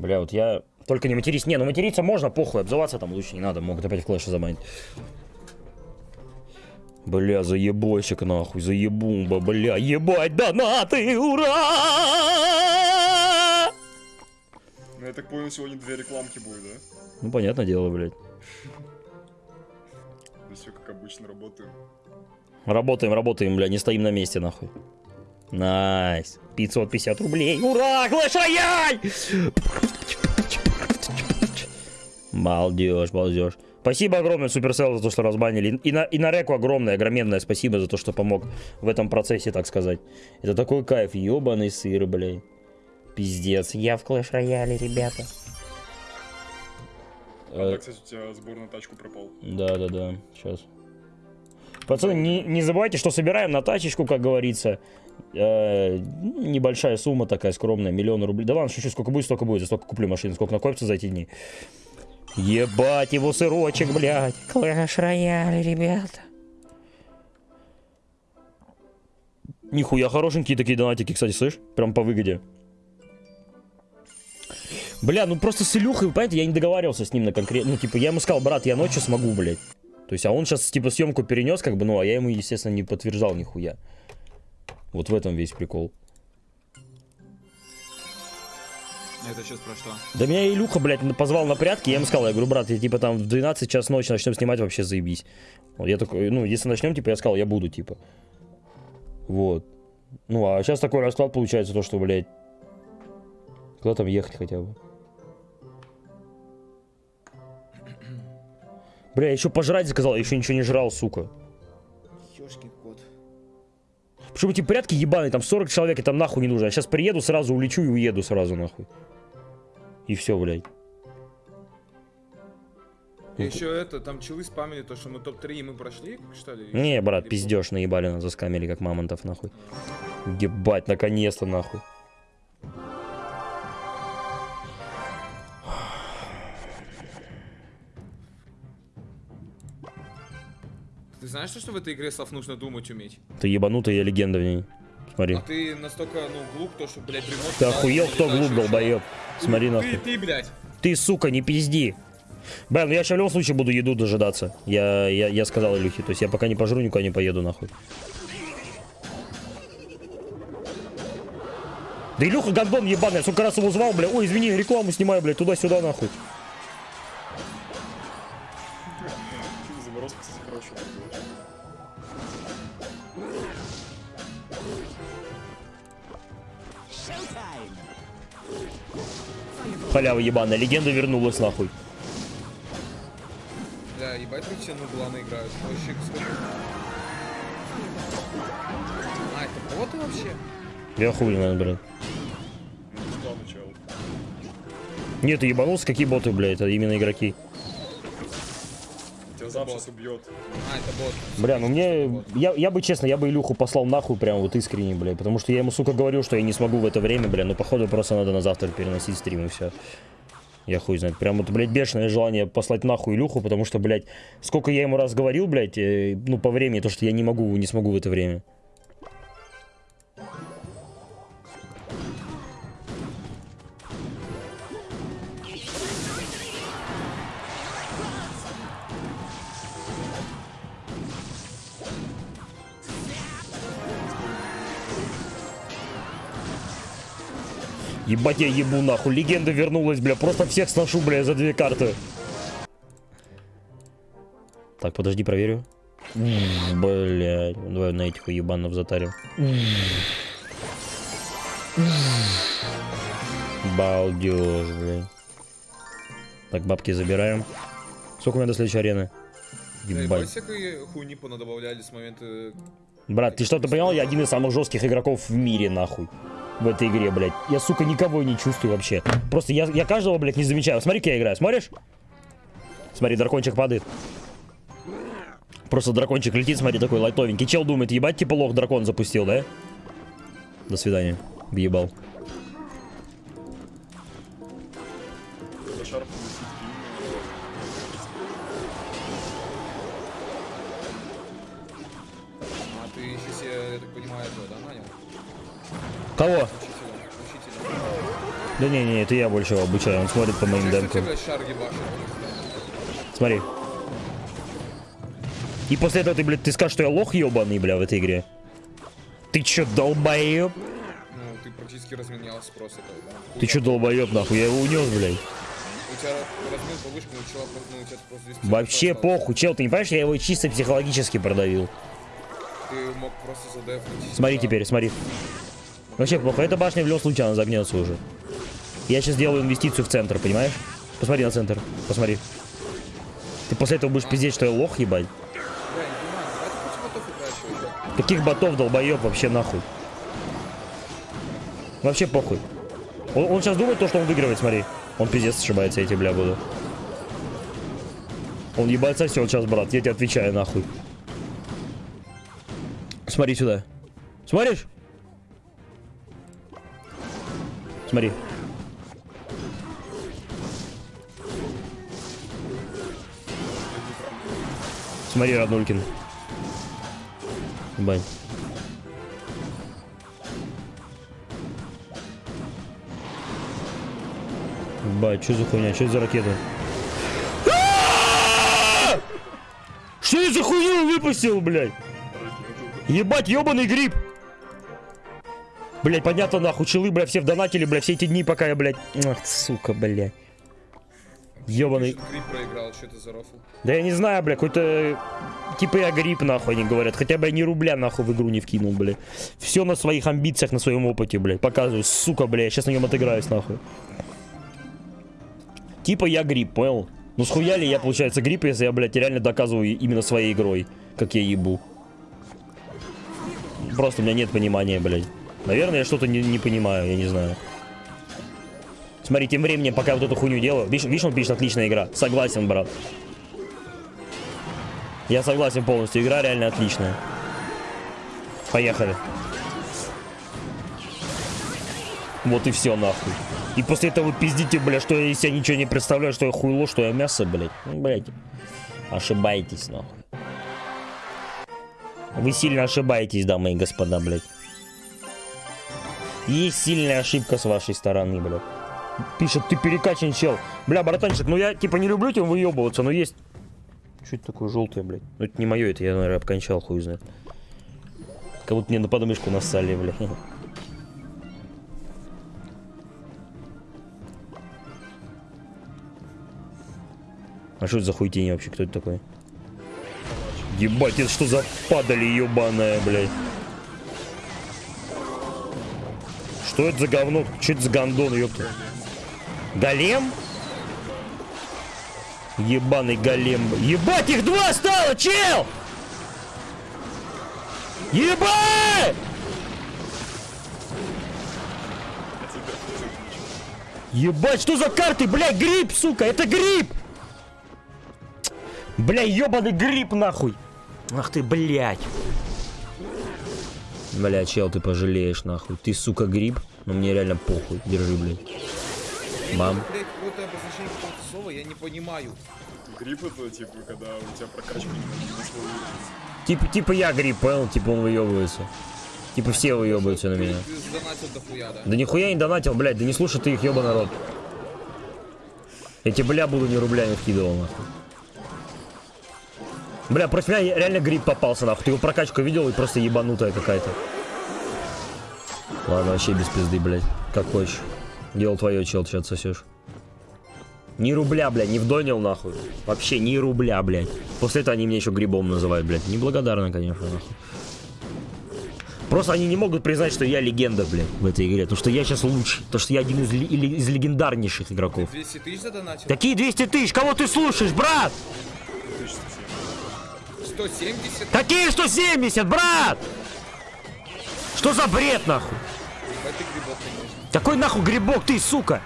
Бля, вот я... Только не матерись. Не, ну материться можно, похуй, обзываться там лучше не надо. Могут опять в клэше забанить. Бля, заебойщик нахуй, заебумба, бля, ебать донаты, ура! Ну, я так понял, сегодня две рекламки будет, да? Ну, понятное дело, блядь. Да все как обычно, работаем. Работаем, работаем, бля, не стоим на месте, нахуй. Nice. 550 рублей. Ура! Рояль! Балдеж, балдеж. Спасибо огромное, Supercell, за то, что разбанили. И на, и на Реку огромное, огроменное спасибо за то, что помог в этом процессе, так сказать. Это такой кайф, ебаный сыр, блядь. Пиздец. Я в Clash Royale, ребята. А, да, кстати, у тебя сбор на тачку пропал. Да, да, да. Сейчас. Пацаны, не, не забывайте, что собираем на тачечку, как говорится. Э, небольшая сумма такая скромная, миллион рублей. Да ладно, шучу, сколько будет, столько будет. За столько куплю машину, сколько накопится за эти дни. Ебать его сырочек, блядь. Клэш рояль, ребята. Нихуя хорошенькие такие донатики, кстати, слышь? Прям по выгоде. Бля, ну просто с Илюхой, вы понимаете, я не договаривался с ним на конкретно. Ну, типа, я ему сказал, брат, я ночью смогу, блядь. То есть, а он сейчас, типа, съемку перенес, как бы, ну, а я ему, естественно, не подтверждал нихуя. Вот в этом весь прикол. Это сейчас про что? Да меня Илюха, блядь, позвал на прятки, я ему сказал, я говорю, брат, я типа там в 12 час ночи начнем снимать, вообще заебись. Вот я такой, ну, если начнем, типа, я сказал, я буду, типа. Вот. Ну, а сейчас такой расклад получается, то, что, блядь, куда там ехать хотя бы. Бля, я еще пожрать заказал, я еще ничего не жрал, сука. Почему эти порядки ебаные, там 40 человек, и там нахуй не нужно. Я сейчас приеду, сразу улечу и уеду сразу нахуй. И все, блядь. И еще это, там челы спамили то, что мы топ-3 и мы прошли, что ли? Не, брат, пиздешь, наебали нас, заскамили, как мамонтов, нахуй. Ебать, наконец-то, нахуй. Знаешь, что в этой игре, Слав, нужно думать уметь? Ты ебанутый, я легенда в ней. Смотри. А ты настолько, ну, глуп, то, что, блядь, ремонт... Ты охуел, кто глуп, долбоеб? Смотри, Ты, нахуй. ты, блядь. Ты, сука, не пизди. Бля, ну я сейчас в любом случае буду еду дожидаться. Я, я, я сказал Илюхе. То есть я пока не пожру, никуда не поеду, нахуй. Да Илюха гандон ебаный, я сколько раз его звал, бля. Ой, извини, рекламу снимаю, бля, туда-сюда, нахуй. Халява ебаная, легенда вернулась, нахуй. Бля, ебать, тут все нубланы играют. Вообще, сколько... А, это боты вообще? Я хуй, наверное, начала. Нет, ты ебанулся, какие боты, бля, это именно игроки. Зам сейчас убьет. А, это бот. Бля, ну мне, я, я бы честно, я бы Илюху послал нахуй прям вот искренне, бля, потому что я ему, сука, говорил, что я не смогу в это время, бля, но походу просто надо на завтра переносить стрим и все. Я хуй знает. Прям вот, блядь, бешеное желание послать нахуй Илюху, потому что, блядь, сколько я ему раз говорил, блядь, э, ну, по времени, то, что я не могу, не смогу в это время. Ебать я ебу нахуй, легенда вернулась, бля, просто всех сношу, бля, за две карты. Так, подожди, проверю. Блять, давай на этих ебанов затарим. Балдеж, блядь. Так, бабки забираем. Сколько у меня до следующей арены? Бля, ебать, Ебать. всякой хуйни понадобавляли с момента... Брат, ты что-то понял? Я один из самых жестких игроков в мире, нахуй. В этой игре, блядь. Я, сука, никого не чувствую вообще. Просто я, я каждого, блядь, не замечаю. Смотри, как я играю. Смотришь? Смотри, дракончик падает. Просто дракончик летит, смотри, такой лайтовенький. Чел думает, ебать, типа лох дракон запустил, да? До свидания. Въебал. Кого? Да не-не, это я больше его обучаю, он смотрит по моим демкам. Смотри. И после этого ты, блядь, ты скажешь, что я лох ебаный, бля, в этой игре. Ты чё, долбоеб? Ну, ты практически разменял спрос этого, да? Ты чё, долбоеб, нахуй? Я его унес, блядь. У тебя размен повышка, но у чела просто, ну, у тебя просто 200 Вообще похуй, чел, ты не понимаешь, я его чисто психологически продавил. Ты мог просто задефнуть. Смотри теперь, смотри. Вообще плохо, эта башня в любом случае она загнется уже. Я сейчас делаю инвестицию в центр, понимаешь? Посмотри на центр, посмотри. Ты после этого будешь пиздеть, что я лох, ебать. Каких ботов, долбоеб, вообще нахуй. Вообще похуй. Он, сейчас думает то, что он выигрывает, смотри. Он пиздец ошибается, тебе, бля, буду. Он ебать все сейчас, брат, я тебе отвечаю, нахуй. Смотри сюда. Смотришь? Смотри. Смотри, Радулькин. Ебать. Ебать, что за хуйня? Что это за ракета? А! Что это за хуйню выпустил, блядь? Ебать, ебаный гриб! Блять, понятно нахуй, челы, блядь, все в донатили, блядь, все эти дни, пока я, блядь... Ах, сука, блядь. Ебаный... Проиграл, что это за рофл? Да я не знаю, бля, какой-то... Типа я грипп, нахуй, они говорят. Хотя бы я ни рубля, нахуй, в игру не вкинул, бля. Все на своих амбициях, на своем опыте, блядь. Показываю, сука, бля, я сейчас на нем отыграюсь, нахуй. Типа я грипп, понял? Ну схуяли я, получается, грипп, если я, блядь, реально доказываю именно своей игрой, как я ебу. Просто у меня нет понимания, блядь. Наверное, я что-то не, не понимаю, я не знаю. Смотри, тем временем, пока я вот эту хуйню делаю, видишь, видишь, он пишет, отличная игра. Согласен, брат. Я согласен полностью, игра реально отличная. Поехали. Вот и все, нахуй. И после этого пиздите, бля, что я из себя ничего не представляю, что я хуйло, что я мясо, блядь. Ну, блядь. Ошибаетесь, нахуй. Вы сильно ошибаетесь, дамы и господа, блядь. Есть сильная ошибка с вашей стороны, блядь. Пишет, ты перекачан, чел. Бля, братанчик, ну я типа не люблю тебя выебываться, но есть... Что это такое желтое, блядь? Ну это не мое, это я, наверное, обкончал, хуй знает. Как будто мне на подмышку нассали, бля. А что это за хуйтень вообще? Кто это такой? Ебать, это что за падали ебаная, блядь? Что это за говно? Что это за гондон, ёпта? Голем? Ебаный голем. Ебать, их два стало, чел! Ебать! Ебать, что за карты? Бля, гриб, сука, это гриб! Бля, ебаный гриб, нахуй! Ах ты, блядь. Бля, чел, ты пожалеешь, нахуй. Ты, сука, гриб, но мне реально похуй. Держи, блядь. Бам. Блять, какое-то обозначение какого-то слова, я не понимаю. Грипп это типа, когда у тебя прокачка не. Типа, типа я гриб, понял? Типа он выебывается. Типа все выебываются на меня. Да? Да нихуя не донатил, блядь, да не слушай ты их, ёба народ. Я тебе, бля, буду не вкидывал, нахуй. Бля, против меня реально гриб попался, нахуй. Ты его прокачку видел и просто ебанутая какая-то. Ладно, вообще без пизды, блядь. Как хочешь. Делал твое, чел, ты отсосешь. Ни рубля, блядь, не вдонил, нахуй. Вообще ни рубля, блядь. После этого они меня еще грибом называют, блядь. Неблагодарно, конечно, нахуй. Просто они не могут признать, что я легенда, блядь, в этой игре. Потому что я сейчас лучший. Потому что я один из, из легендарнейших игроков. 200 тысяч задонатил? Какие 200 тысяч? Кого ты слушаешь, брат? 170? Какие 170, брат? Что за бред, нахуй? Ты грибок. Какой нахуй грибок ты, сука?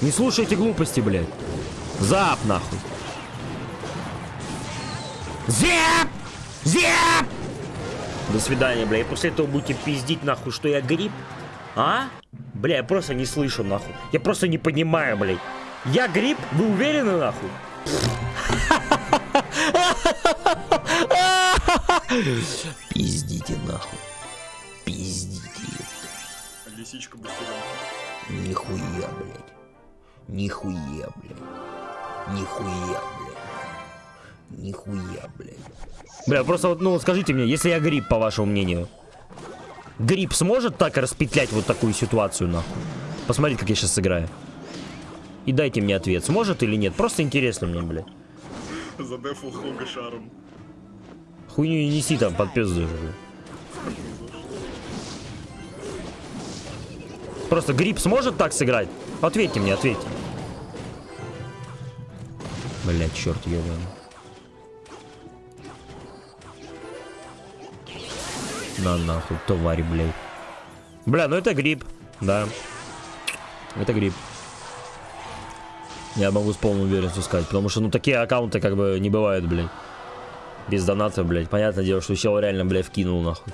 Не слушайте глупости, блядь. Зап, нахуй. Зеп! Зеп! До свидания, бля. И после этого будете пиздить, нахуй, что я гриб? А? Бля, я просто не слышу, нахуй. Я просто не понимаю, блядь. Я гриб? Вы уверены, нахуй? Пиздите нахуй. Пиздите. Лисичка быстрее. Нихуя, блядь. Нихуя, блядь. Нихуя, блядь. Нихуя, блядь. Бля, просто вот, ну скажите мне, если я гриб, по вашему мнению, гриб сможет так распетлять вот такую ситуацию, нахуй? Посмотрите, как я сейчас сыграю. И дайте мне ответ, сможет или нет. Просто интересно мне, блядь. Задефал Хога шаром. Хуйню не неси там под пизду. блядь. Просто гриб сможет так сыграть? Ответьте мне, ответьте. Блять, черт ебаный. На нахуй, тварь, блядь. Бля, ну это гриб, да. Это гриб. Я могу с полной уверенностью сказать, потому что, ну, такие аккаунты как бы не бывают, блядь. Без доната, блядь. Понятное дело, что чел реально, блядь, вкинул, нахуй.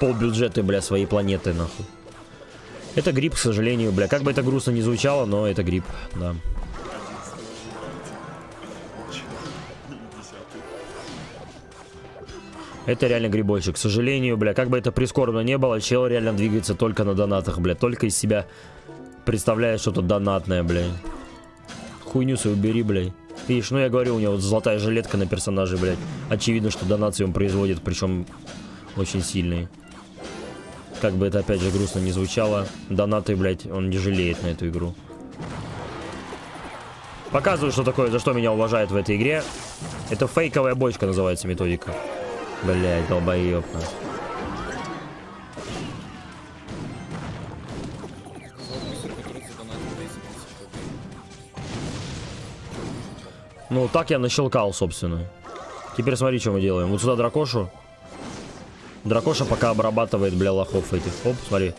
Пол бюджета, блядь, своей планеты, нахуй. Это гриб, к сожалению, бля. Как бы это грустно не звучало, но это гриб, да. Это реально грибочек. К сожалению, бля, как бы это прискорбно не было, чел реально двигается только на донатах, бля. Только из себя представляет что-то донатное, бля. Хуйню свою убери, бля. Видишь, ну я говорю, у него вот золотая жилетка на персонаже, блядь. Очевидно, что донации он производит, причем очень сильные. Как бы это опять же грустно не звучало, донаты, блядь, он не жалеет на эту игру. Показываю, что такое, за что меня уважают в этой игре. Это фейковая бочка называется методика. Блять, долбоеб. Ну, так я нащелкал, собственно. Теперь смотри, что мы делаем. Вот сюда дракошу. Дракоша пока обрабатывает, бля, лохов этих. Оп, смотри.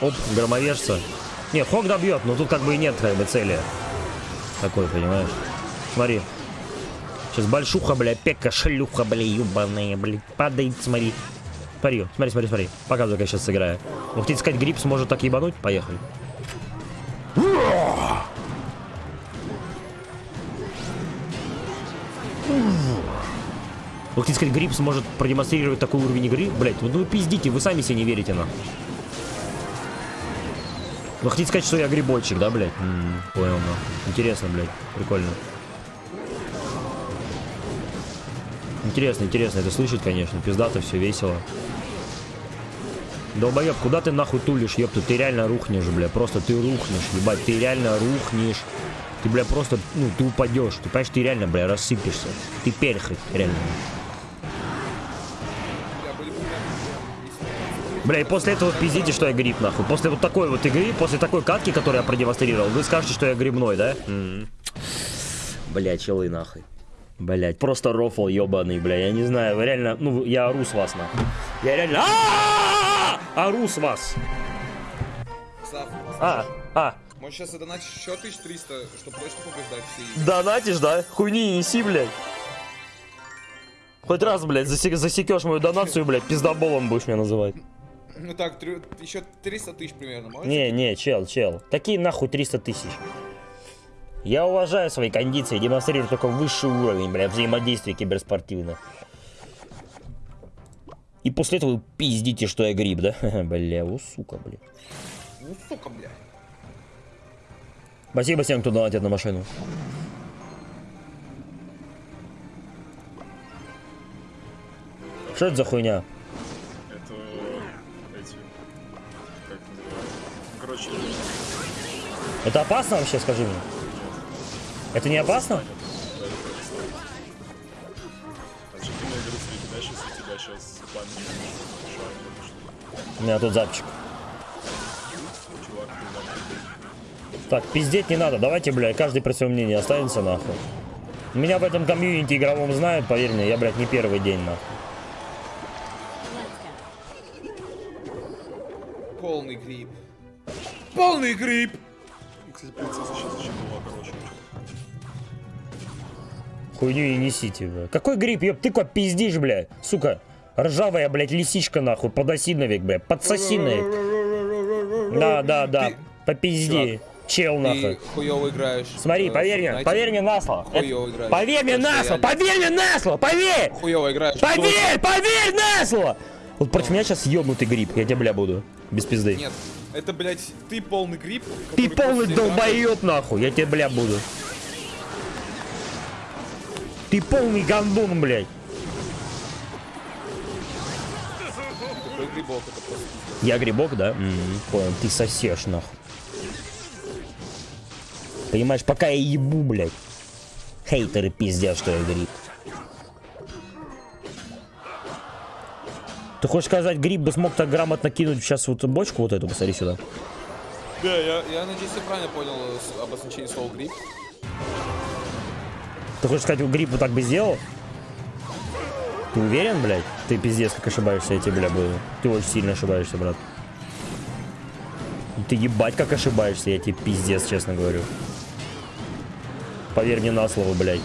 Оп, громовержца. Не, Хок добьет, но тут как бы и нет как бы цели. Такой, понимаешь? Смотри. Сейчас большуха, бля, пека, шлюха, бля, ебаная, бля, падает, смотри. Смотри, смотри, смотри, смотри. Показываю, как я сейчас сыграю. Вы хотите сказать, грипп сможет так ебануть? Поехали. Вы хотите сказать, грипп сможет продемонстрировать такой уровень игры? Блять, ну вы пиздите, вы сами себе не верите, на. Вы хотите сказать, что я грибочек, да, блядь? М, понял, на. Интересно, блядь, прикольно. Интересно, интересно это слышать, конечно. Пиздато, все весело. Долбоеб, куда ты нахуй тулишь, ёпта? Ты реально рухнешь, бля. Просто ты рухнешь, ебать. Ты реально рухнешь. Ты, бля, просто, ну, ты упадешь. Ты понимаешь, ты реально, бля, рассыпешься. Ты перхоть, реально. Бля, и после этого пиздите, что я гриб, нахуй. После вот такой вот игры, после такой катки, которую я продемонстрировал, вы скажете, что я грибной, да? Бля, челы нахуй. Блять, просто рофл ебаный, бля, я не знаю, вы реально, ну, я ору с вас, нахуй. Я реально А-а-а! ору с вас. А, а, может сейчас задонатишь еще 1300, чтобы точно побеждать все игры? донатишь, да? Хуйни не неси, блядь. Хоть раз, блядь, засек- засекешь мою донацию, блядь, пиздоболом будешь меня называть. Ну так, трё- еще 300 тысяч примерно, можешь? Не, не, чел, чел. Такие нахуй 300 тысяч. Я уважаю свои кондиции, демонстрирую только высший уровень, бля, взаимодействия киберспортивных. И после этого вы пиздите, что я гриб, да? Бля, у сука, бля. Ну сука, бля. Спасибо всем, кто донатит на машину. Что это за хуйня? Короче, Это опасно вообще, скажи мне? Это не опасно? У меня тут запчик. Так, пиздеть не надо. Давайте, бля, каждый при своем мнении останется, нахуй. Меня в этом комьюнити игровом знают, поверь мне, я, блядь, не первый день, нахуй. Полный гриб! Кстати, принцесса сейчас еще была, короче. Хуйню и несите, бля. Какой гриб, ёб, ты куда пиздишь, бля? Сука, ржавая, блядь, лисичка, нахуй, подоси навек, бля, подсоси навек. Да, да, да, Ты- попизди. Чел Ты нахуй. хуёво играешь. Смотри, э, поверь мне, Fortnite. поверь мне на слово. Хуёво играешь. Поверь мне на слово, поверь мне на слово, поверь! Хуёво играешь. Поверь, поверь на слово! Вот против меня сейчас ёбнутый гриб, я тебя бля буду. Без пизды. Нет, это, блядь, ты полный гриб. Ты полный после долбоёб нахуй, я тебе бля буду. Ты полный гандон, блядь. грибок, это просто. Я грибок, да? М, Понял, ты сосешь нахуй. Понимаешь, пока я ебу, блядь. Хейтеры пиздят, что я гриб. Ты хочешь сказать, гриб бы смог так грамотно кинуть сейчас вот бочку вот эту, посмотри сюда. Да, я, я надеюсь, я правильно понял э, обозначение слова гриб. Ты хочешь сказать, гриб вот так бы сделал? Ты уверен, блядь? Ты пиздец как ошибаешься, я тебе, бля, буду. Ты очень сильно ошибаешься, брат. Ты ебать как ошибаешься, я тебе пиздец, честно говорю. Поверь мне на слово, блядь.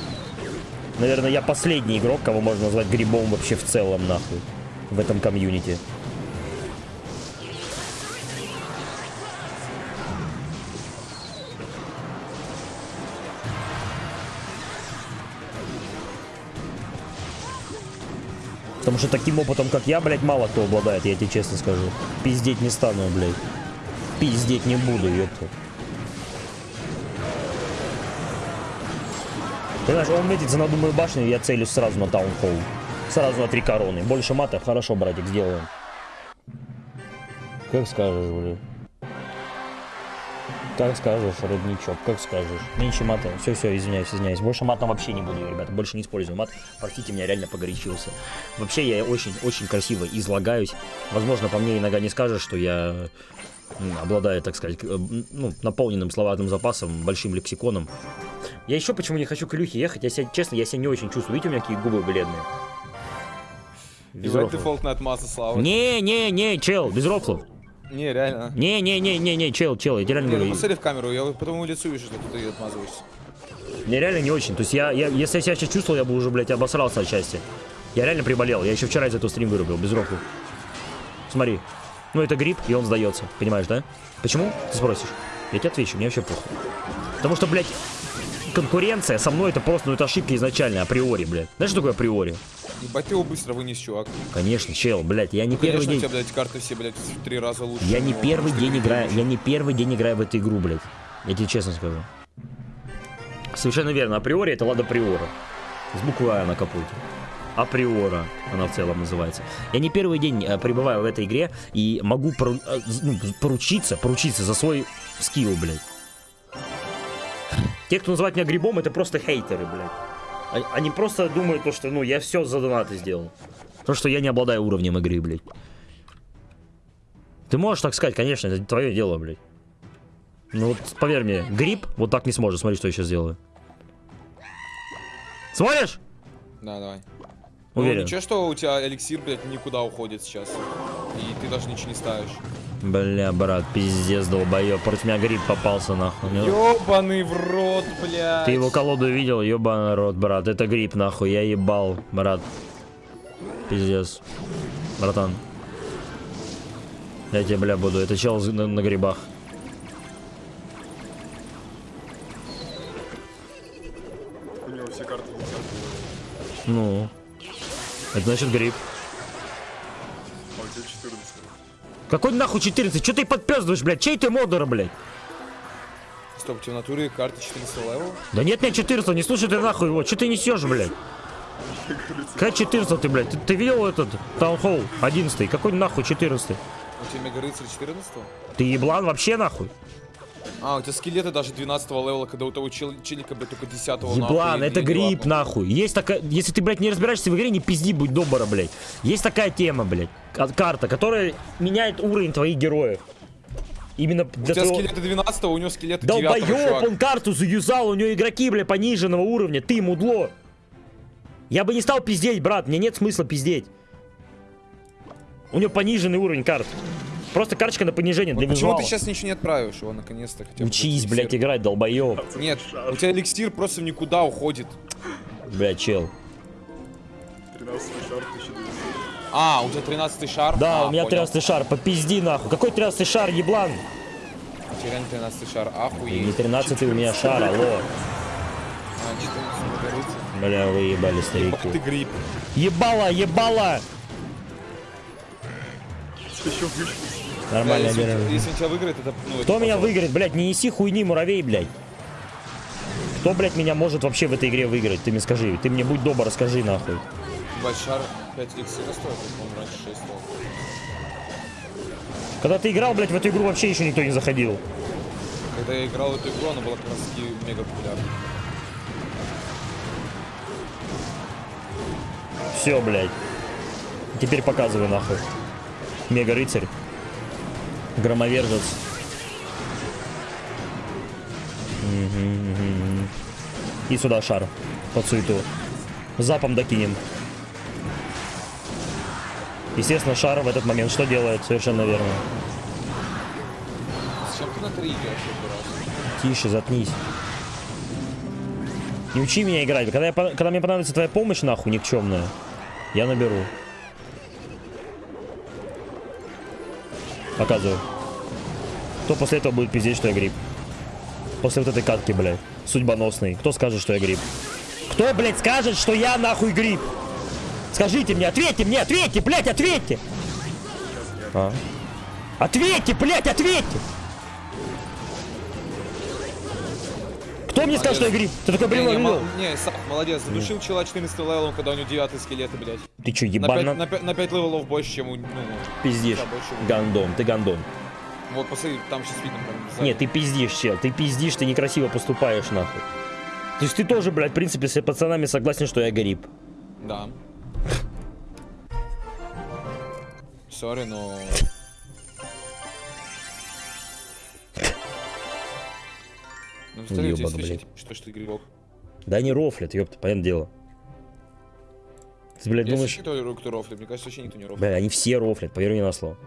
Наверное, я последний игрок, кого можно назвать грибом вообще в целом, нахуй. В этом комьюнити. Потому что таким опытом, как я, блядь, мало кто обладает, я тебе честно скажу. Пиздеть не стану, блядь. Пиздеть не буду, ёпта. Понимаешь, он метится на думаю башню, я целюсь сразу на таунхолл. Сразу на три короны. Больше матов, хорошо, братик, сделаем. Как скажешь, блядь. Как скажешь, родничок, как скажешь. Меньше мата. Все, все, извиняюсь, извиняюсь. Больше матом вообще не буду, ребята. Больше не использую мат. Простите, меня реально погорячился. Вообще, я очень, очень красиво излагаюсь. Возможно, по мне иногда не скажешь, что я обладаю, так сказать, э, ну, наполненным словарным запасом, большим лексиконом. Я еще почему не хочу к Илюхе ехать. Я себя, честно, я себя не очень чувствую. Видите, у меня какие губы бледные. Без Ебать, рофлов. дефолтная отмаза, Слава. Не, не, не, чел, без рофлов. Не, реально. Не, не, не, не, не, чел, чел, я тебе реально Не, ну говорю. посмотри в камеру, я по твоему лицу вижу, что ты отмазываешься. Мне реально не очень. То есть я, я если я себя сейчас чувствовал, я бы уже, блядь, обосрался отчасти. Я реально приболел. Я еще вчера из этого стрим вырубил, без рофлов. Смотри. Ну, это грипп, и он сдается. Понимаешь, да? Почему? Ты спросишь. Я тебе отвечу, мне вообще похуй. Потому что, блядь, конкуренция со мной это просто, ну, это ошибка изначально, априори, блядь. Знаешь, что такое априори? Ебать, ты его быстро вынес, чувак. Конечно, чел, блядь, я не Ну, первый Конечно, у день... тебя, блядь, карты все, блядь, в три раза лучше. Я не первый день играю, я не первый день играю в эту игру, блядь. Я тебе честно скажу. Совершенно верно, априори это Лада Приора. С буквой А на капоте. Априора она в целом называется. Я не первый день э, пребываю в этой игре и могу пору- э, ну, поручиться, поручиться за свой скилл, блядь. Те, кто называет меня грибом, это просто хейтеры, блядь. Они, просто думают, то, что, ну, я все за донаты сделал. То, что я не обладаю уровнем игры, блядь. Ты можешь так сказать, конечно, это твое дело, блядь. Ну вот, поверь мне, гриб вот так не сможет. Смотри, что я сейчас сделаю. Смотришь? Да, давай. Уверен. Ну, ничего, что у тебя эликсир, блядь, никуда уходит сейчас. И ты даже ничего не ставишь. Бля, брат, пиздец, долбоёб. Против меня гриб попался, нахуй. Ну, Ёбаный в рот, блядь. Ты его колоду видел? Ёбаный рот, брат. Это гриб, нахуй. Я ебал, брат. Пиздец. Братан. Я тебе, бля, буду. Это чел на, на грибах. У него все карты. Ну. Это значит гриб. У тебя 14. Какой нахуй 14? Че ты подпездываешь, блядь? Чей ты модер, блядь? Стоп, в натуре карты 14 level? Да нет, нет, 14, не слушай ты нахуй его. Че ты несешь, блядь? Какая 14 ты, блядь? Ты, ты видел этот таунхолл 11? Какой нахуй 14? У тебя мега рыцарь 14 Ты еблан вообще нахуй? А, у тебя скелеты даже 12 левела, когда у того чел челика, блядь, только 10 Еблан, это гриб, нахуй. Есть такая... Если ты, блядь, не разбираешься в игре, не пизди, будь добра, блядь. Есть такая тема, блядь. Карта, которая меняет уровень твоих героев. Именно У для тебя твоего- скелеты 12 у него скелеты 9 Долбоёб, чувак. он карту заюзал, у него игроки, бля, пониженного уровня, ты мудло. Я бы не стал пиздеть, брат, мне нет смысла пиздеть. У него пониженный уровень карт. Просто карточка на понижение для Почему визуала. ты сейчас ничего не отправишь его наконец-то? Учись, блядь, играть, долбоёб. Нет, у тебя эликсир просто в никуда уходит. Бля, чел. 13 шар 1200. А, у тебя 13 шар? Да, А, у меня понял. 13 шар, попизди нахуй. Какой 13 шар, еблан? Терян 13 шар, охуеть. не 13 у меня шар, алло. А, 14 Маргарита. Бля, вы ебали Ох ты старики. гриб. Ебало, ебало! Еще выше. Нормально, если, берем. если он тебя выиграет, это... Ну, Кто это меня выиграет, блядь? Не неси хуйни, муравей, блядь. Кто, блядь, меня может вообще в этой игре выиграть? Ты мне скажи. Ты мне будь добр, расскажи нахуй. Ебать, шар 5 эликсира стоит, по-моему, раньше 6 стоил. Когда ты играл, блядь, в эту игру вообще еще никто не заходил. Когда я играл в эту игру, она была как раз таки мега популярна. Все, блядь. Теперь показывай нахуй. Мега рыцарь. Громовержец. И сюда шар. Под суету. Запом докинем. Естественно, шар в этот момент что делает? Совершенно верно. Зачем ты на 3 идешь каждый раз? Тише, заткнись. Не учи меня играть. Когда, я, когда мне понадобится твоя помощь, нахуй, никчемная, я наберу. Показываю. Кто после этого будет пиздеть, что я гриб? После вот этой катки, блядь. Судьбоносный. Кто скажет, что я гриб? Кто, блядь, скажет, что я нахуй гриб? Скажите мне, ответьте мне, ответьте, блядь, ответьте! А? Ответьте, блядь, ответьте! Кто мне скажет, что я гриб? Ты такой не, видел? не, Сап, молодец, задушил чела 14 level ом, когда у него 9 скелеты, блядь. Ты чё, На 5, ебано? на, пять- на 5 левелов больше, чем у... Ну, Пиздишь. Гандон, ты гандон. вот, посмотри, там сейчас видно. Там. Нет, ты пиздишь, чел. Ты пиздишь, ты некрасиво поступаешь, нахуй. То есть ты тоже, блядь, в принципе, с пацанами согласен, что я гриб. Да. Сори, но... Ну, тебе блядь. типа, что ж ты грибок. Да не рофлят, ёпта, понятное дело. Ты, блядь, Есть думаешь... еще кто, кто рофлит? Мне кажется, вообще никто не рофлит. Бля, они все рофлят, поверь мне на слово.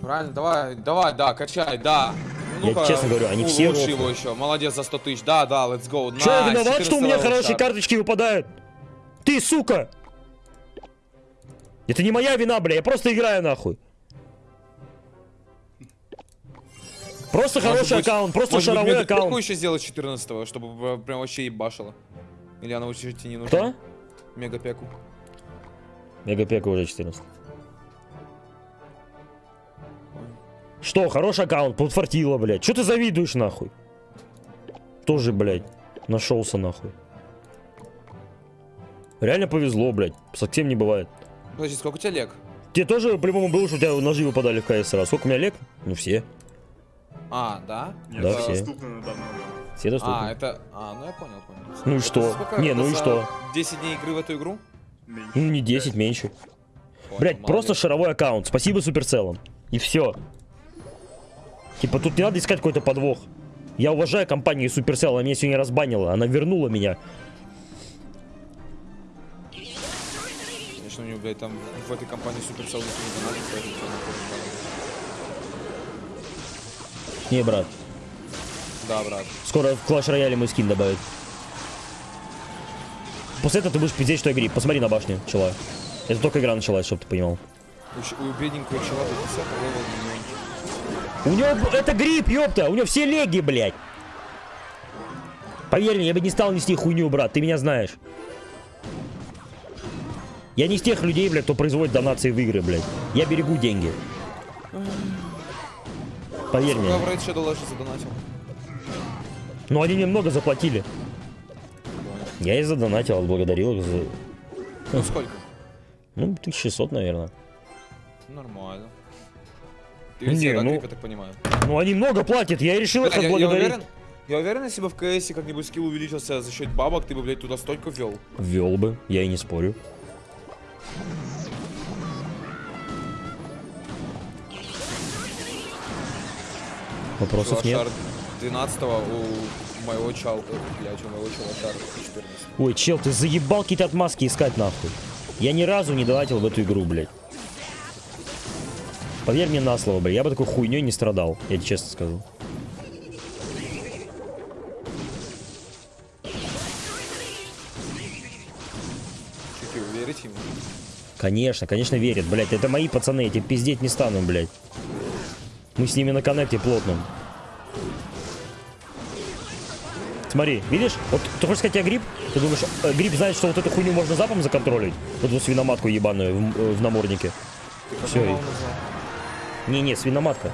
Правильно, давай, давай, да, качай, да. Ну, Я честно говорю, они все Лучше его еще, молодец за 100 тысяч, да, да, let's go. Че я виноват, что у 14 меня хорошие карточки выпадают? Ты, сука! Это не моя вина, бля, я просто играю нахуй. Просто Может хороший быть- аккаунт, просто Может быть, шаровой мне аккаунт. еще сделать 14 чтобы э, прям вообще ебашило. Или она вообще тебе не нужна? Кто? Мегапеку. Мегапека уже 14. Что, хороший аккаунт, подфартило, блядь. Че ты завидуешь, нахуй? Тоже, блядь, нашелся, нахуй. Реально повезло, блядь. Совсем не бывает. Подожди, сколько у тебя лег? Тебе тоже, по-любому, было, что у тебя ножи выпадали в КС раз. Сколько у меня лег? Ну, все. А, да? Нет, Да, это все. доступно на данный момент. Все доступны. А, это... А, ну я понял, понял. Ну и Это что? сколько? Не, ну и что? 10 дней игры в эту игру? Меньше. Ну, не 10, меньше. Понял, Блять, молодец. просто шаровой аккаунт. Спасибо суперцелам. И все. Типа тут не надо искать какой-то подвох. Я уважаю компанию Supercell, она меня сегодня разбанила, она вернула меня. Конечно, у него, блядь, там в этой компании Supercell никто не донатит, поэтому не брат. Да, брат. скоро в Clash Royale мой скин добавят. После этого ты будешь пиздеть, что я гриб. Посмотри на башню, чела. Это только игра началась, чтобы ты понимал. У, у бедненького чела до 50 level. У него это гриб, ёпта, у него все леги, блядь. Поверь мне, я бы не стал нести хуйню, брат, ты меня знаешь. Я не из тех людей, блядь, кто производит донации в игры, блядь. Я берегу деньги. Поверь мне. в Raid Shadow Legends задонатил? Но они мне много заплатили. Я и задонатил, отблагодарил их за... Ну сколько? Ну, 1600, наверное. Нормально. Ты Не, да, ну- грипп, я так понимаю? Ну, они много платят, я и решил их Бля, я, я отблагодарить. уверен, я уверен, если бы в КСе как-нибудь скилл увеличился за счет бабок, ты бы, блядь, туда столько ввел. Ввел бы, я и не спорю. Вопросов нет. Шар 12 у моего чала, блядь, у моего шар 14. Ой, чел, ты заебал какие-то отмазки искать нахуй. Я ни разу не донатил в эту игру, блядь. Поверь мне на слово, блядь, я бы такой хуйней не страдал, я тебе честно скажу. Чеки, вы верите ему? Конечно, конечно верят, блядь. Это мои пацаны, я тебе пиздеть не стану, блядь. Мы с ними на коннекте плотном. Смотри, видишь? Вот ты хочешь сказать, я гриб? Ты думаешь, э, гриб знает, что вот эту хуйню можно запом законтролить? Вот эту свиноматку ебаную в, э, в наморднике. Все. Не-не, свиноматка.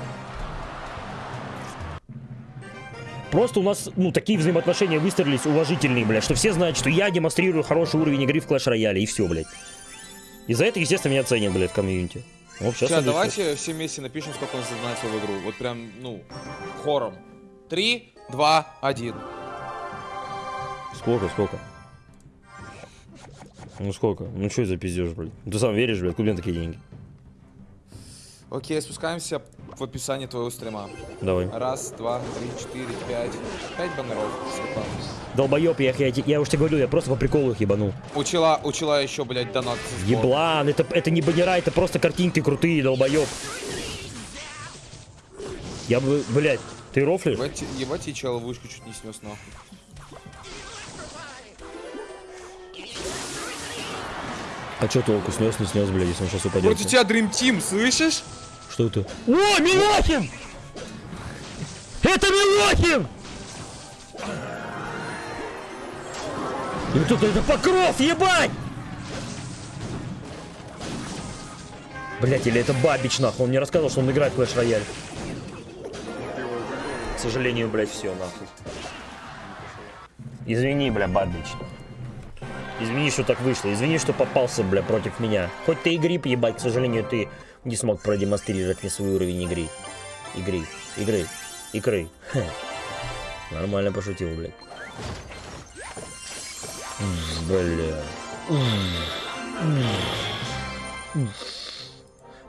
Просто у нас, ну, такие взаимоотношения выстроились уважительные, блядь, что все знают, что я демонстрирую хороший уровень игры в Clash Royale, и все, блядь. И за это, естественно, меня ценят, блядь, в комьюнити. Вот сейчас Сейчас, давайте все вместе напишем, сколько он задонатил в игру. Вот прям, ну, хором. Три, два, один. Сколько, сколько? Ну сколько? Ну что за пиздеж, блядь? Ты сам веришь, блядь, куда такие деньги? Окей, спускаемся в описании твоего стрима. Давай. Раз, два, три, четыре, пять. Пять баннеров. Долбоеб, я, я, я уж тебе говорю, я просто по приколу их ебанул. Учила, учила еще, блядь, донат. Еблан, это, это не баннера, это просто картинки крутые, долбоеб. Я бы, блядь, ты рофлишь? Ебать, ебать, я чел вышку чуть не снес нахуй. А что толку, снес, не снес, блядь, если он сейчас упадет? Против тебя Dream Team, слышишь? Что это? О, Милохин! Это Милохин! И тут это покров, ебать! Блять, или это Бабич, нахуй. Он мне рассказывал, что он играет в Clash Royale. К сожалению, блять, все, нахуй. Извини, бля, Бабич. Извини, что так вышло. Извини, что попался, бля, против меня. Хоть ты и гриб, ебать, к сожалению, ты не смог продемонстрировать мне свой уровень игры. Игры. Игры. Игры. Хе. Нормально пошутил, блядь. Бля.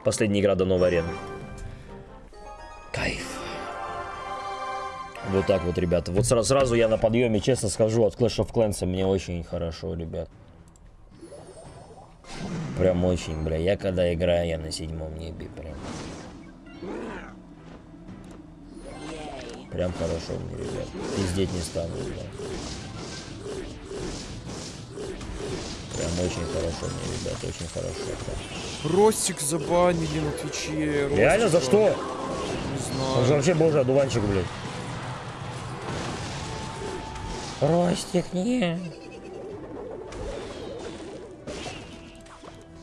Последняя игра до новой арены. Вот так вот, ребята. Вот сразу, сразу я на подъеме, честно скажу, от Clash of Clans мне очень хорошо, ребят. Прям очень, бля. Я когда играю, я на седьмом небе, прям. Прям хорошо мне, ребят. Пиздеть не стану, бля. Прям очень хорошо мне, ребят, очень хорошо. прям. Ростик забанили на Твиче. Ростика. Реально, за что? Не Он же знаю. вообще божий одуванчик, блядь. Ростик, не.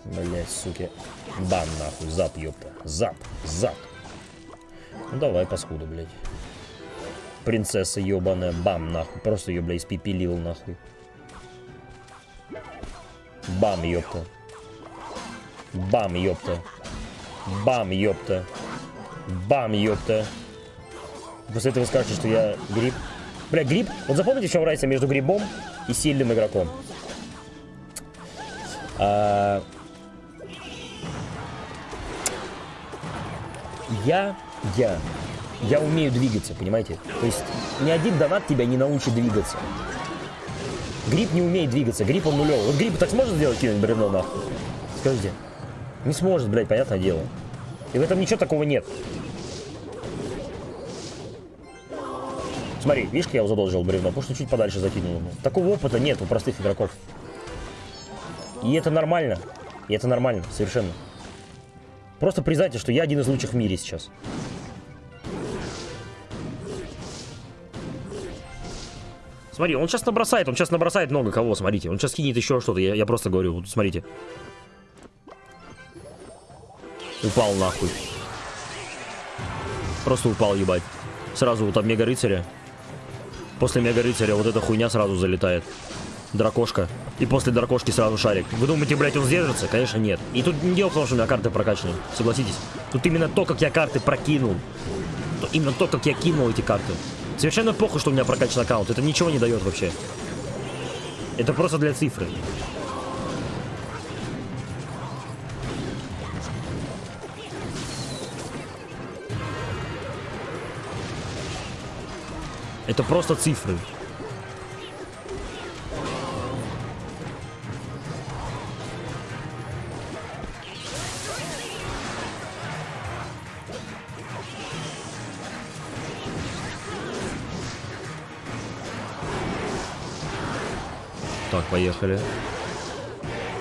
Блять, суки. Бан нахуй, зап, ёпта. Зап, зап. Ну давай, паскуда, блядь. Принцесса ёбаная, бам, нахуй. Просто ее, блядь, испепелил, нахуй. Бам, ёпта. Бам, ёпта. Бам, ёпта. Бам, ёпта. После этого скажете, что я гриб. Бля, гриб. Вот запомните, в чем разница между грибом и сильным игроком. А, Я, я, я умею двигаться, понимаете? То есть ни один донат тебя не научит двигаться. Гриб не умеет двигаться, гриб он нулевый. Вот гриб так сможет сделать кинуть бревно нахуй? Скажите. Не сможет, блядь, понятное дело. И в этом ничего такого нет. Смотри, видишь, я его задолжил бревно? Потому что чуть подальше закинул ему. Такого опыта нет у простых игроков. И это нормально. И это нормально, совершенно. Просто признайте, что я один из лучших в мире сейчас. Смотри, он сейчас набросает, он сейчас набросает много кого, смотрите. Он сейчас кинет еще что-то, я, я просто говорю, вот смотрите. Упал нахуй. Просто упал, ебать. Сразу вот от Мега Рыцаря. После Мега Рыцаря вот эта хуйня сразу залетает. Дракошка. И после дракошки сразу шарик. Вы думаете, блядь, он сдержится? Конечно, нет. И тут не дело в том, что у меня карты прокачаны. Согласитесь. Тут именно то, как я карты прокинул. То- именно то, как я кинул эти карты. Совершенно похуй, что у меня прокачан аккаунт. Это ничего не дает вообще. Это просто для цифры. Это просто цифры. Так, поехали.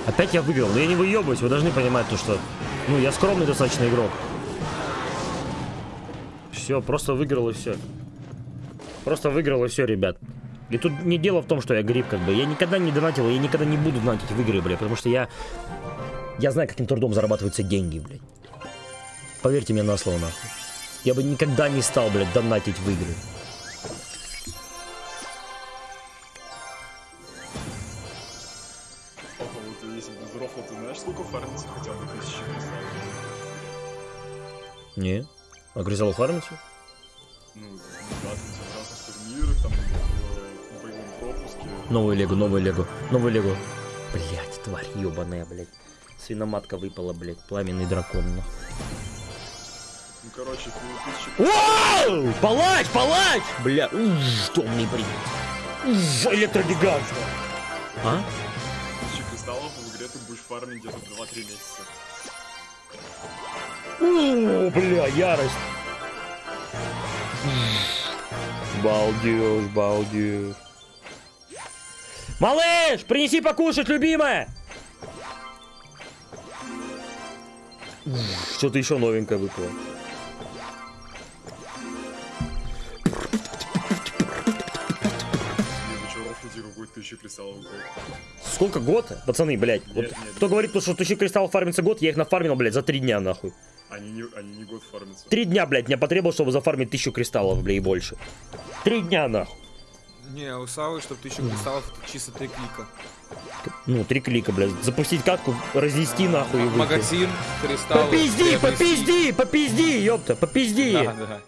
Опять я выиграл. Но я не выебываюсь, вы должны понимать то, что... Ну, я скромный достаточно игрок. Все, просто выиграл и все. Просто выиграл и все, ребят. И тут не дело в том, что я гриб, как бы. Я никогда не донатил, я никогда не буду донатить в игры, бля, потому что я... Я знаю, каким трудом зарабатываются деньги, блядь. Поверьте мне на слово, нахуй. Я бы никогда не стал, блядь, донатить в игры. Папа, вот если без Новую легу, новую легу, новую легу. Блять, тварь ебаная, блядь. Свиноматка выпала, блядь. Пламенный дракон, нахуй. Ну, короче, Вау! Палач, палач! Бля, уж, томный бред. Уж, электрогигант. А? тысячи кристаллов в игре ты будешь фармить где-то 2-3 месяца. О, бля, ярость. Балдеж, балдеж. Малыш, принеси покушать, любимая! Что-то еще новенькое выпало. Сколько год? Пацаны, блядь. Вот Нет, нет, кто говорит, то, что тысячи кристаллов фармится год, я их нафармил, блядь, за три дня, нахуй. Они не, они не год фармятся. Три дня, блядь, мне потребовалось, чтобы зафармить тысячу кристаллов, блядь, и больше. Три дня, нахуй. Не, у Савы, чтобы тысячу кристаллов, это чисто три клика. Ну, три клика, блядь. Запустить катку, разнести, нахуй, и выйти. Магазин, кристаллы. Попизди, попизди, попизди, ёпта, попизди. Да, да.